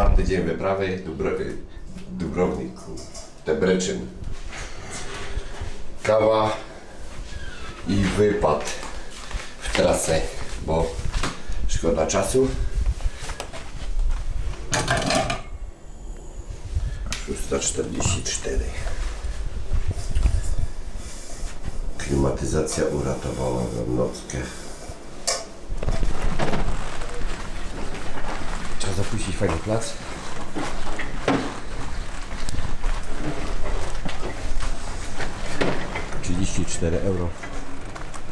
Czwarty dzień wyprawy, Dubro, Dubrownik, Debreczyn. Kawa i wypad w trasę, bo szkoda czasu. 644. Klimatyzacja uratowała nam nockę. Fajny plac. Trzydzieści cztery euro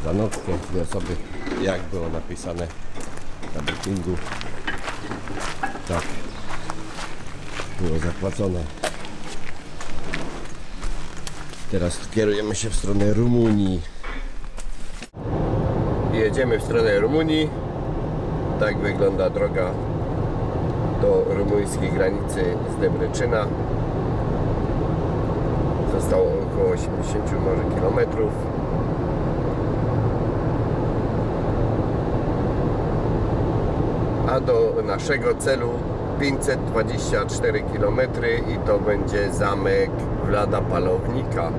za nockę, dwie osoby, jak było napisane na bookingu. Tak było zapłacone. Teraz kierujemy się w stronę Rumunii. Jedziemy w stronę Rumunii. Tak wygląda droga do rumuńskiej granicy z Debreczyna. Zostało około 80 może kilometrów. A do naszego celu 524 km i to będzie zamek Wlada Palownika.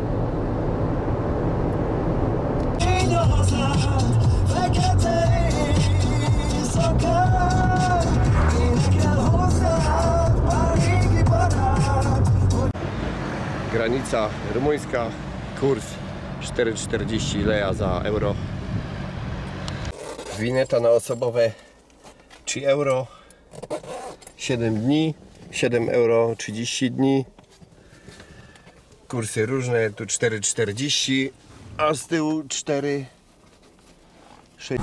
Granica rumuńska, kurs 4,40 leja za euro. Wineta na osobowe 3 euro 7 dni 7 euro 30 dni kursy różne tu 4,40 a z tyłu 4 6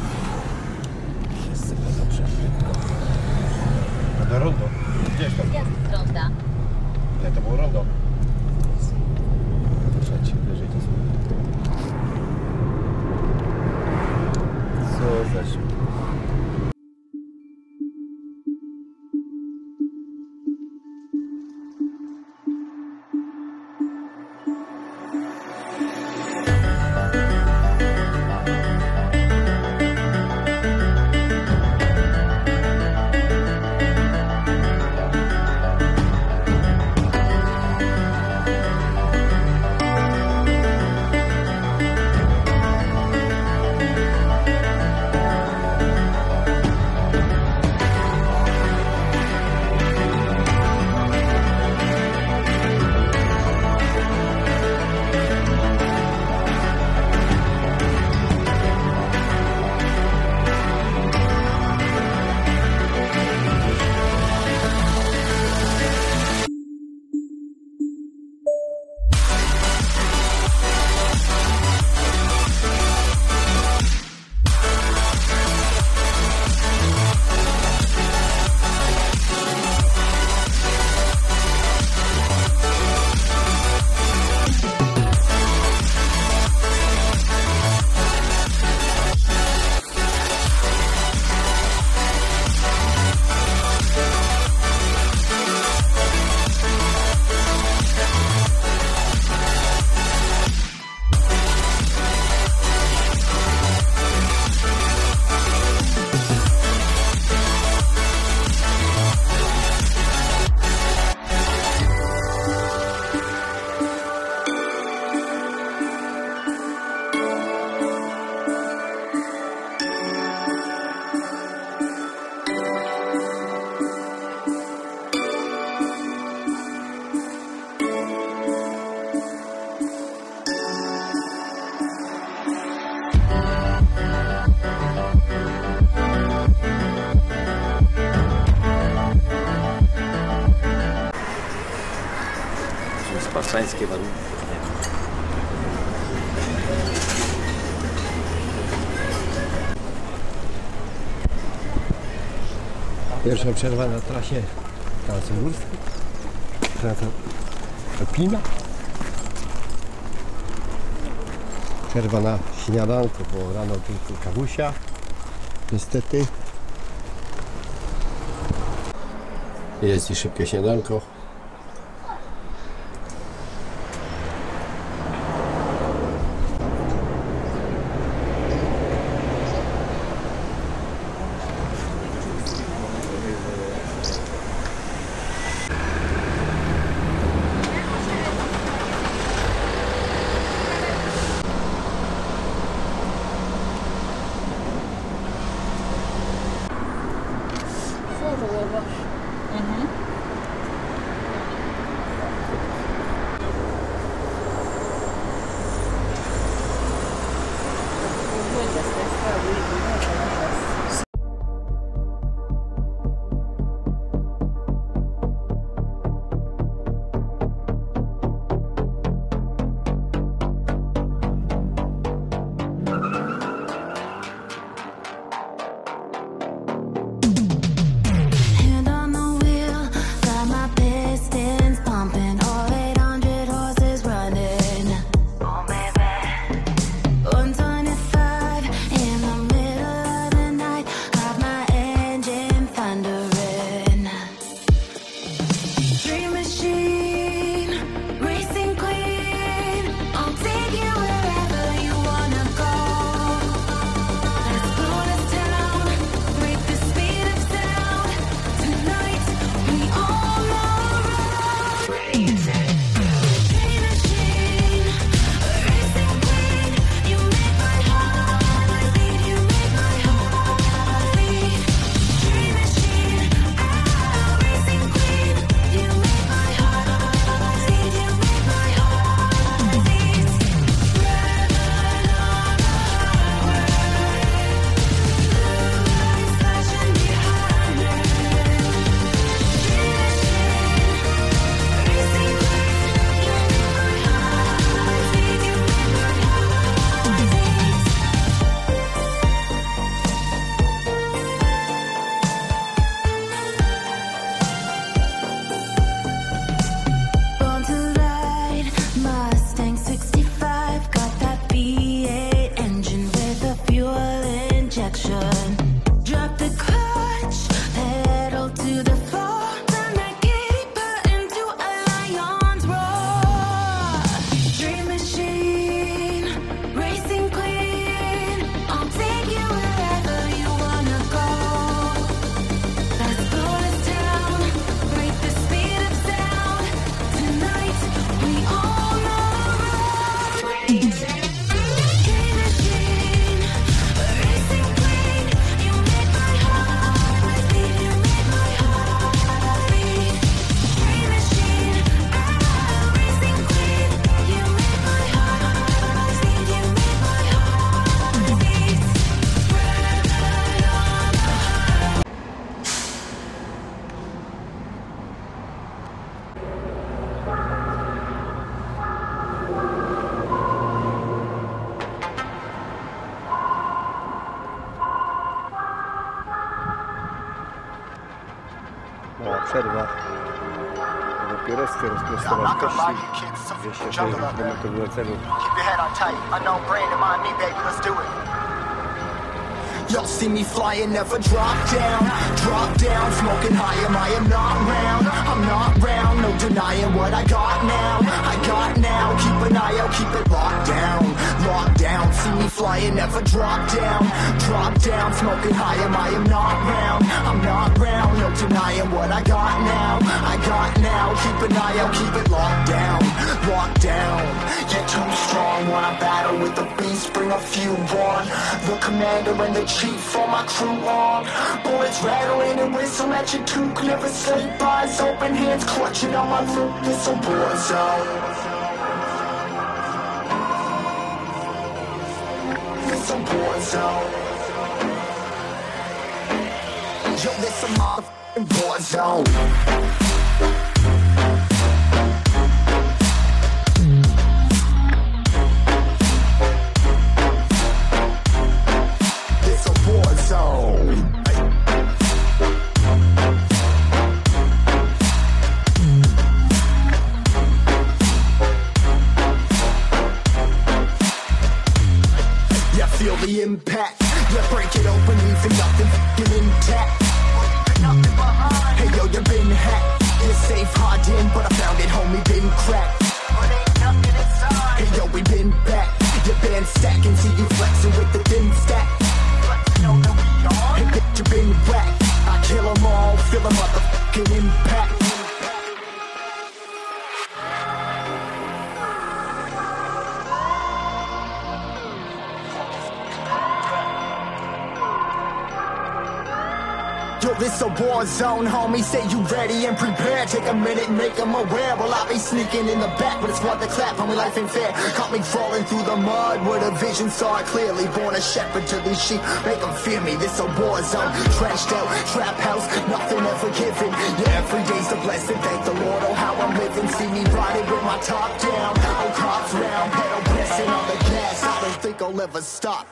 Do rondo. Gdzieś tam. Jest ronda. Nie, to było rondo. Pierwsza przerwa na trasie transurskiej. Trasa Alpina. Przerwa na śniadanko, bo rano tylko kawusia. Niestety. Jest i szybkie śniadanko. 260 km na celu. Keep your head on tight. Unknown brain to mind me, baby. Let's do it. Y'all see me flying, never drop down. Drop down, smoking high, am I am not round. I'm not round, no denying what I got now. I got now, keep an eye out, keep it locked down. Locked down, see me flying, never drop down. Drop down, smoking high, am I am not round. I'm not round, no denying what I got now. I got now, keep an eye out, keep it locked down. Locked down, you're too strong. Wanna battle with the beast, bring a few on. The commander and the chief, for my crew on. Bullets rattling and whistle at your toque. Never sleep, eyes open, hands clutching on my loot. This a war zone. A war zone. Yo, this a motherfucking war zone. Yo, this a war zone, homie. Say you ready and prepared. Take a minute, make them aware. Well, I be sneaking in the back, but it's what the clap, homie. Life ain't fair. Caught me falling through the mud where the vision saw it clearly. Born a shepherd to these sheep, make them fear me. This a war zone, trashed out, trap house, nothing ever given. Yeah, every day's a blessing. Thank the Lord, oh, how I'm living. See me riding with my top down. Oh, cops round, pedal pressing on the gas. I don't think I'll ever stop.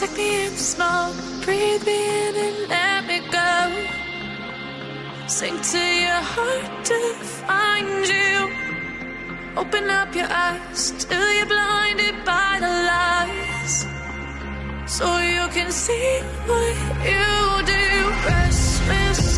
Take me in the smoke, breathe me in and let me go. Sink to your heart to find you. Open up your eyes till you're blinded by the lies. So you can see what you do. Restless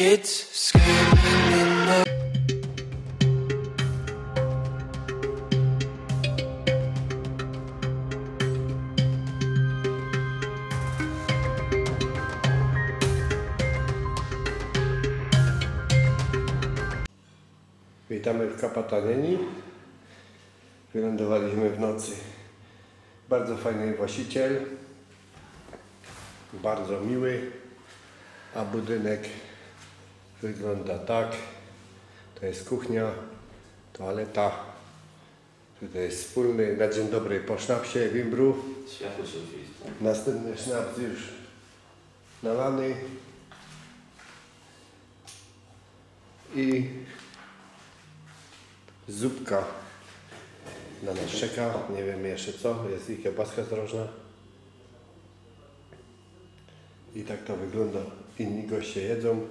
Kids screaming in the Witamy w Kapatanieni. Wylądowaliśmy w nocy. Bardzo fajny właściciel. Bardzo miły. A budynek wygląda tak. To jest kuchnia, toaleta. Tutaj jest wspólny na dzień dobry po sznapsie, wimbru. Światło się. Następny sznaps już nalany. I zupka na nas czeka. Nie wiemy jeszcze co. Jest i kiełbaska drożna. I tak to wygląda. Inni goście jedzą.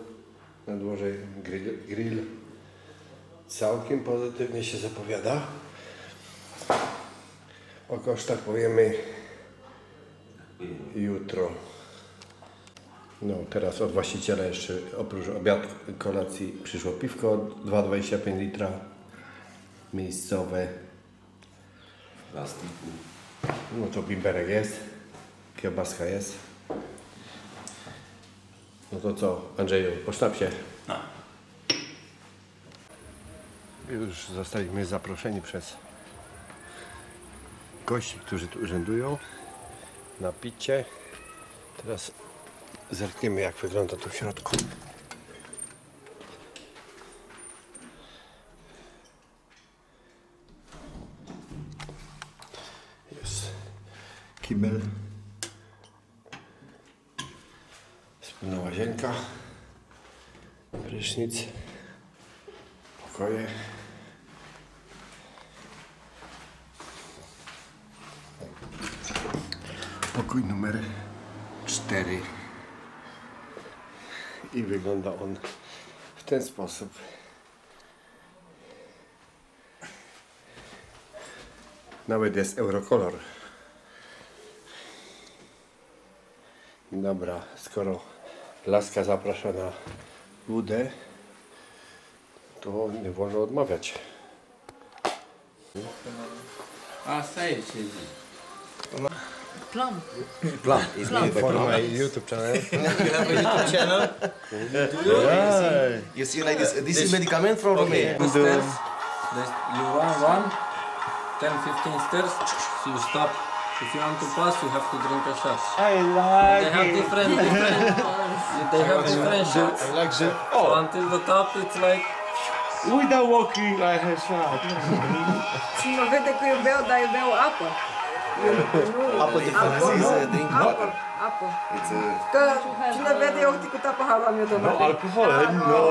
Na dworze grill. grill. Całkiem pozytywnie się zapowiada. O kosztach powiemy jutro. No, teraz od właściciela jeszcze oprócz obiad, kolacji przyszło piwko 2,25 litra miejscowe. Plastiku. No to bimberek jest, kiełbaska jest. No to co, Andrzeju, posztap się. Już zostaliśmy zaproszeni przez gości, którzy tu urzędują na picie. Teraz zerkniemy jak wygląda tu w środku. Jest kibel. Wspólna łazienka. Prysznic. Pokoje. Pokój numer 4. I wygląda on w ten sposób. Nawet jest eurokolor. Dobra, skoro laska zaprasza na wódę, to nie wolno odmawiać. A, staje się. Plum. For my YouTube channel. channel. You see like this. This is medicament from Romania. The stairs. You run one, 10, 15 stairs. So you stop. If you want to pass, you have to drink a shot. I like They have different, different. they have different shots. I like the. So oh. until the top, it's like Without walking, I have shot. Se 90 que o Bel dá, o Bel apa. Apă de fățiță, din It's a. Că cine vede eu cu tapa halam eu domnule. No alcohol. Eh, no.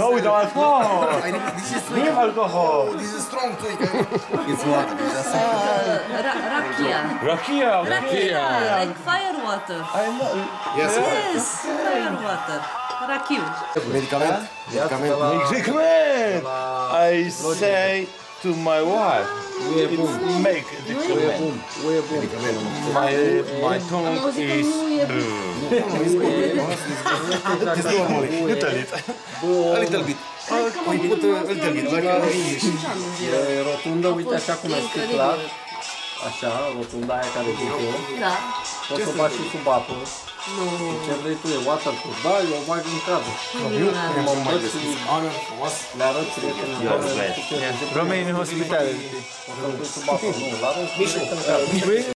No without alcohol. This is sweet. No alcohol. This is strong too. It's water. Uh, rakia. Rakia. Rakia. Like fire water. I know. Yes. Yes. Fire water. Rakiu. Medicament? Medicament. Medicament! I say... to my wife, it's make medicament. My my tongue is This normally. little bit. A little bit. We put a little bit like in English. e rotundă, uite așa cum e sticlat. Așa, rotunda aia care zic eu. Da. Poți să o bagi și sub apă. Nu. Ce vrei tu, e waterproof. Da, eu o bag în cadru. Eu m-am mai deschis. Honor frumos. Le arăt prietenii. Romei în hospitale. O să-l duci sub apă. Nu, l-arăt. Mișu.